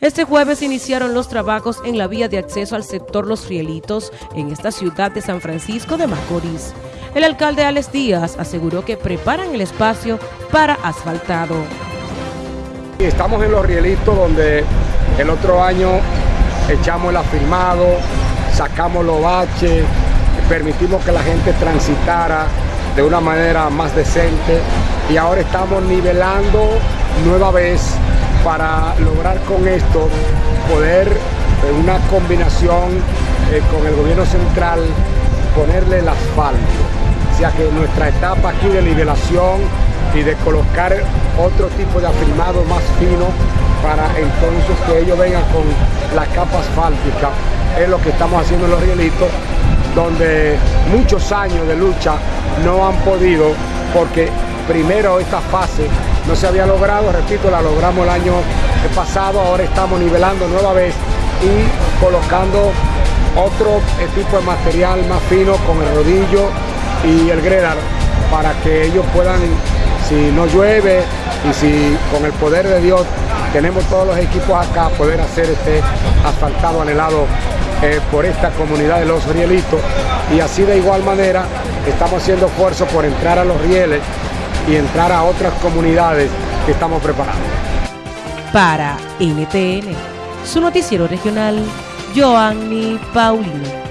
Este jueves iniciaron los trabajos en la vía de acceso al sector Los Rielitos en esta ciudad de San Francisco de Macorís. El alcalde Alex Díaz aseguró que preparan el espacio para asfaltado. Estamos en Los Rielitos donde el otro año echamos el afirmado, sacamos los baches, permitimos que la gente transitara de una manera más decente y ahora estamos nivelando nueva vez para lograr con esto poder en una combinación eh, con el gobierno central ponerle el asfalto. O sea que nuestra etapa aquí de nivelación y de colocar otro tipo de afirmado más fino para entonces que ellos vengan con la capa asfáltica es lo que estamos haciendo en los rielitos donde muchos años de lucha no han podido porque primero esta fase no se había logrado, repito, la logramos el año pasado, ahora estamos nivelando nueva vez y colocando otro tipo de material más fino con el rodillo y el gredar para que ellos puedan, si no llueve y si con el poder de Dios tenemos todos los equipos acá, poder hacer este asfaltado anhelado eh, por esta comunidad de los rielitos. Y así de igual manera estamos haciendo esfuerzo por entrar a los rieles y entrar a otras comunidades que estamos preparando. Para NTN, su noticiero regional, Joanny Paulino.